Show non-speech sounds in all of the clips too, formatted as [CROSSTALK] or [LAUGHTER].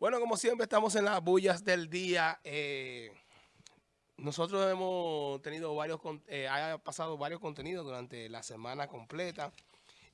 Bueno, como siempre estamos en las bullas del día. Eh, nosotros hemos tenido varios, eh, ha pasado varios contenidos durante la semana completa.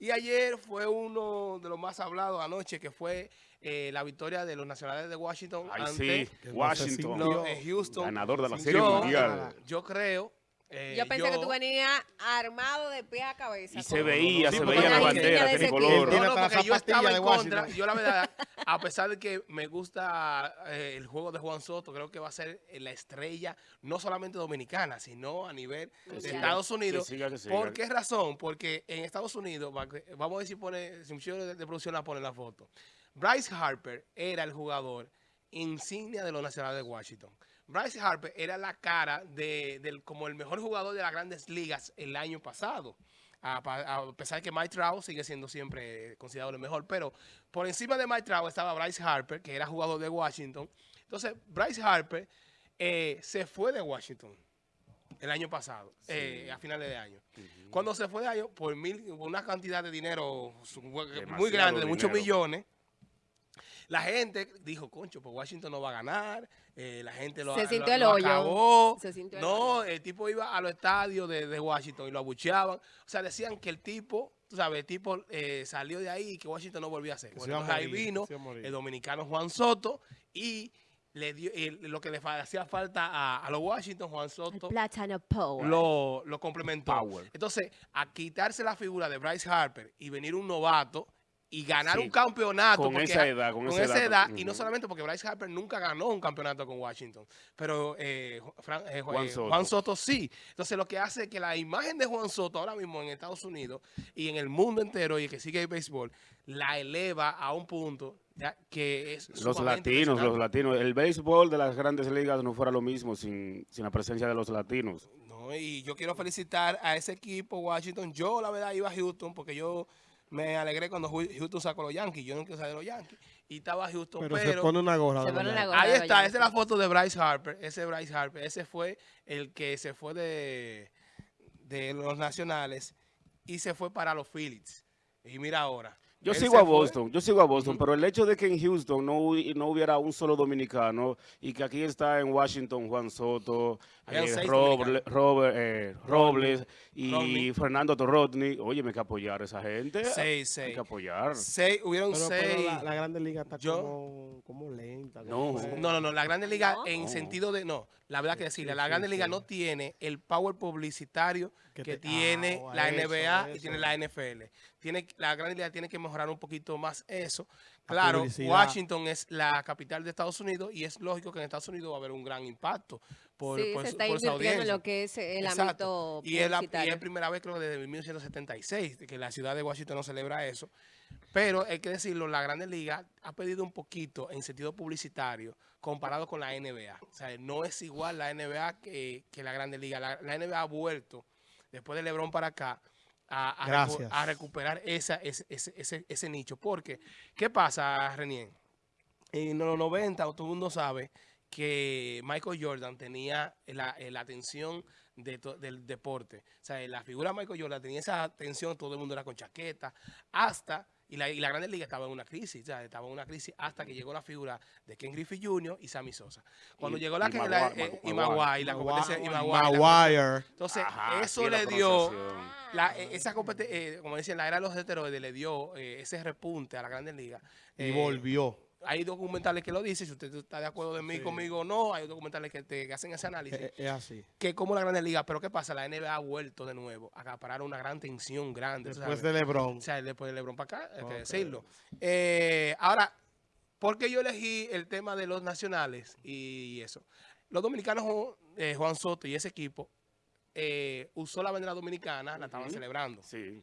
Y ayer fue uno de los más hablados anoche, que fue eh, la victoria de los nacionales de Washington Ay, ante sí, Washington, los, eh, Houston. ganador de la Serie Yo- Mundial. Yo creo... eh, Yo pensé que tú venías armado de pie a cabeza. Y se veía, Sí, se veía la bandera tricolor. No, no, porque yo estaba en contra. Yo la verdad, a pesar de que me gusta eh, el juego de Juan Soto, creo que va a ser la estrella, no solamente dominicana, sino a nivel de. Estados Unidos. Que siga, que siga. ¿Por qué razón? Porque en Estados Unidos, va- vamos a ver si pone, si muchacho de, de producción la pone en la foto. Bryce Harper era el jugador insignia de los nacionales de Washington. Bryce Harper era la cara de, del, como el mejor jugador de las grandes ligas el año pasado. A, pesar que Mike Trout sigue siendo siempre considerado el mejor, pero por encima de Mike Trout estaba Bryce Harper, que era jugador de Washington. Entonces, Bryce Harper eh, se fue de Washington el año pasado, eh, a finales de año. Cuando se fue de año, por, mil, una cantidad de dinero muy grande, de muchos millones, la gente dijo, concho, pues Washington no va a ganar, eh, la gente lo, Se lo- sintió el lo hoyo. acabó. Se sintió el no, el tipo iba a los estadios de, de Washington y lo abucheaban. O sea, decían que el tipo, tú sabes, el tipo eh, salió de ahí y que Washington no volvía a hacer. Bueno, ahí morir, vino el dominicano Juan Soto y le dio y lo que le fa- hacía falta a, a los Washington, Juan Soto Power. lo, lo complementó. Power. Entonces, a quitarse la figura de Bryce Harper y venir un novato y ganar Sí, un campeonato. con porque esa edad, con con esa esa edad. edad, y no solamente porque Bryce Harper nunca ganó un campeonato con Washington, pero eh, Fran- eh, Juan eh, Soto. Juan Soto sí. Entonces, lo que hace es que la imagen de Juan Soto ahora mismo en Estados Unidos y en el mundo entero y el que sigue el béisbol, la eleva a un punto ya, que es Los latinos, los latinos. El béisbol de las grandes ligas no fuera lo mismo sin, sin la presencia de los latinos. No, y yo quiero felicitar a ese equipo, Washington. Yo, la verdad, iba a Houston porque yo me alegré cuando Houston sacó los Yankees. Yo no quiero saber de los Yankees. Y estaba Houston, Pero, pero... se pone una gorra. Se de pone verdad. una gorra. ahí está, esa es la foto de Bryce Harper. Ese Bryce Harper. Ese fue el que se fue de, de los nacionales y se fue para los Phillies. Y mira ahora. Yo sigo a fue. Boston, yo sigo a Boston, pero el hecho de que en Houston no, no hubiera un solo dominicano y que aquí está en Washington Juan Soto, eh. Robert, eh, Robles y Rodney. Fernando Torrodney, oye, me hay que apoyar a esa gente. Seis, Hay seis. que apoyar. Seis, hubieron Pero, pero seis. la, la Grande Liga está Yo- como, como lenta. No. como No, no, no, la Grande Liga No. en No. sentido de, no, la verdad que decirle, sí, la sí, Grande Liga sí. no tiene el power publicitario que, Que te- tiene ah, la eso, NBA y tiene la NFL. Tiene, la Grande Liga tiene que mejorar un poquito más eso. Claro, publicidad. Washington es la capital de Estados Unidos y es lógico que en Estados Unidos va a haber un gran impacto por, sí, por se su- está por invirtiendo en audiencia. lo que es el Exacto. ámbito Y es, la, y publicitario. es primera vez, creo que desde 1976, que la ciudad de Washington no celebra eso. Pero hay que decirlo, la Grande Liga ha pedido un poquito en sentido publicitario comparado con la NBA. O sea, no es igual la NBA que, que la Grande Liga. La, la NBA ha vuelto, después de LeBron para acá, a, a recu- a recuperar esa, ese, ese, ese, ese nicho. Porque, ¿qué pasa, Renier? En los 90, todo el mundo sabe que Michael Jordan tenía la, eh, la atención de del deporte. O sea, la figura de Michael Jordan tenía esa atención, todo el mundo era con chaqueta, hasta, y la, y la Grande Liga estaba en una crisis, o sea, estaba en una crisis hasta que llegó la figura de Ken Griffey Jr. y Sammy Sosa. Cuando Y- llegó la, y que- la- Maguire, eh, y Maguire. Maguire, la competencia, y Maguire, entonces, Ajá, eso le dio, la, eh, esa competencia, como decían, la era de los esteroides, le dio eh, ese repunte a la Grande Liga. Y Eh, volvió. Hay documentales que lo dicen, si usted está de acuerdo de mí Sí. conmigo o no, hay documentales que, te, que hacen ese análisis, Es, es así. que como la Grande Liga, pero ¿qué pasa? La NBA ha vuelto de nuevo a acaparar una gran tensión grande, Después sabes. de LeBron. O sea, después de LeBron para acá, hay que decirlo. Eh, ahora, ¿por qué yo elegí el tema de los nacionales y eso? Los dominicanos, eh, Juan Soto y ese equipo, eh, usó la bandera dominicana, la estaban celebrando. Sí.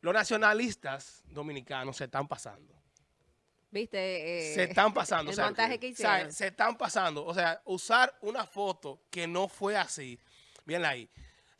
Los nacionalistas dominicanos se están pasando. ¿Viste? Eh, se están pasando. El o sea, montaje que o sea, hicieron. se están pasando. O sea, usar una foto que no fue así. Bien ahí.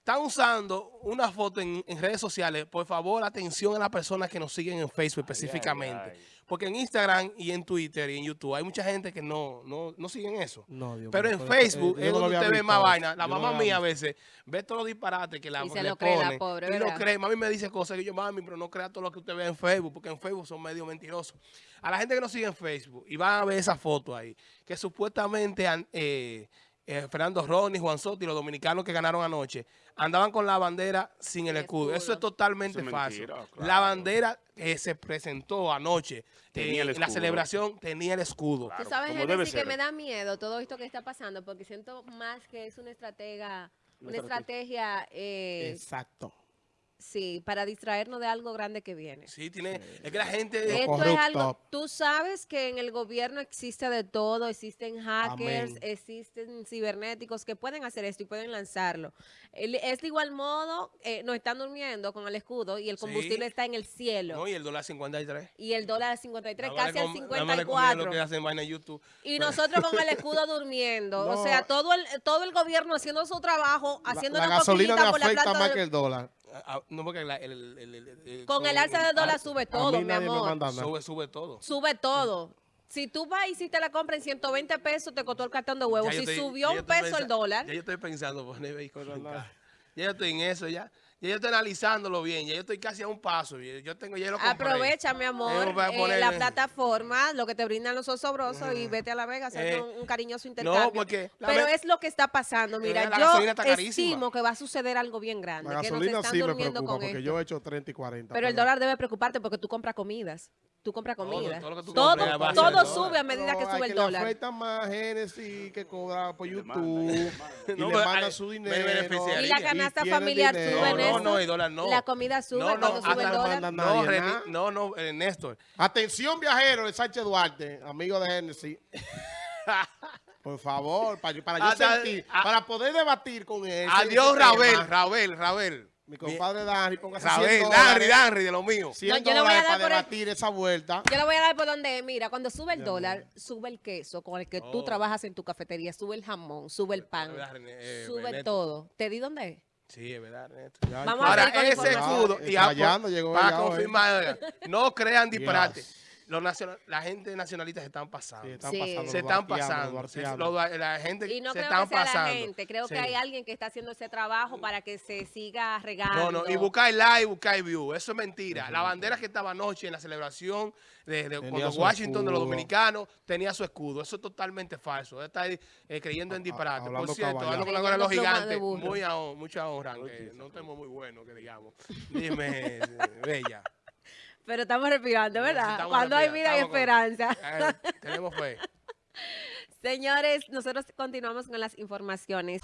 Están usando una foto en, en redes sociales, por favor, atención a las personas que nos siguen en Facebook específicamente. ay. Porque en Instagram y en Twitter y en YouTube hay mucha gente que no, no, no siguen eso. No, Dios Pero en eh, Facebook es no donde usted ve más vaina. La no mamá mía a veces ve todos los disparates que la Y se le lo cree la pobre, y lo cree. Mami me dice cosas que yo, mami, pero no crea todo lo que usted ve en Facebook, porque en Facebook son medio mentirosos. A la gente que nos sigue en Facebook y van a ver esa foto ahí, que supuestamente han- eh, eh, Fernando Ronnie, Juan Soto y los dominicanos que ganaron anoche andaban con la bandera sin el escudo. Eso es totalmente Eso es falso. mentira, La bandera que se presentó anoche Tenía eh, el en la celebración tenía el escudo. Claro, Tú sabes, como debe Genesis, que me da miedo todo esto que está pasando, porque siento más que es una estratega, una Una estrategia, eh, Exacto. Sí, para distraernos de algo grande que viene. Sí, tiene, es que la gente... Lo Esto es algo, tú sabes que en el gobierno existe de todo, existen hackers, Amén. existen cibernéticos que pueden hacer esto y pueden lanzarlo. Es de igual modo, eh, nos están durmiendo con el escudo y el Sí. combustible está en el cielo. No, y el dólar 53. y el dólar a 53, Nada más casi al com- nada más le conviene 54. lo que hacen vaina en YouTube. Y nosotros con el [LAUGHS] escudo durmiendo. No. O sea, todo el, todo el gobierno haciendo su trabajo, haciendo la, la una gasolina me cosquillita por la afecta plata. más de- que el dólar. No, porque la- el, el- el- el- el- Con el alza del dólar sube todo, mi amor. Sube, sube todo. Sube todo. Si tú vas y hiciste la compra en 120 pesos, te costó el cartón de huevos. Ya Si estoy- subió un peso el dólar, Ya yo estoy pensando poner vehículos en. Ya yo estoy en eso, ya. Ya yo estoy analizándolo bien. Ya yo estoy casi a un paso. Yo tengo, ya lo compré. aprovecha, mi amor, eh, poner- la plataforma, lo que te brindan los osobrosos y vete a La Vega a hacer Eh, un, un cariñoso intercambio. porque la Pero es lo que está pasando. Mira, la yo gasolina estimo que va a suceder algo bien grande, La que nos gasolina están sí me preocupa con porque esto. yo he hecho 30 y 40. Pero el dólar debe preocuparte porque tú compras comidas. Tú compras comida. todo lo que tú sube a medida que sube hay el dólar. afecta más Genesis que cobra por le YouTube. manda, y No, le manda su dinero. Y la canasta familiar dinero. sube, No, no, Néstor. no, el dólar no. La comida sube No, no, cuando sube el dólar. No, nadie, no, no, eh, Néstor. Atención, viajero de Sánchez Duarte, amigo de Genesis. [LAUGHS] Por favor, para, para yo Hasta- sentir, a- para poder debatir con él. Adiós, Rabel. Rabel, Rabel. Mi compadre Danry, póngase 100 Rabel, Danry, Danry, de lo mío. 100 No, yo le voy a dar para por el- debatir esa vuelta. Yo le voy a dar por donde, es. mira, cuando sube el dólar, sube el queso con el que tú Oh. trabajas en tu cafetería, sube el jamón, sube el pan, René, eh, sube Ernesto. todo. ¿Te di dónde es? Sí, es verdad. Ya, Vamos ya. a Ahora, ver con ese escudo, y a- Fallando, llegó para confirmar, oiga, no crean disparate. Yes. Los nacional- la gente nacionalista se están pasando. Sí, están Sí. pasando, se están pasando. Se- la gente Y no se creo están que sea pasando. la gente, creo Sí. que hay alguien que está haciendo ese trabajo para que se siga regando. No, no, y buscar like, buscar view, eso es mentira. La bandera que estaba anoche en la celebración de, cuando Washington de los dominicanos tenía su escudo. Eso es totalmente falso. Está ahí, eh, creyendo en disparate. Por cierto, hablando con la los gigantes, muy a mucha honra, que no tenemos muy bueno, que digamos. Dime, [LAUGHS] Bella. Pero estamos respirando, ¿verdad? Estamos Cuando hay vida hay con- esperanza. [LAUGHS] Eh, tenemos fe. Señores, nosotros continuamos con las informaciones.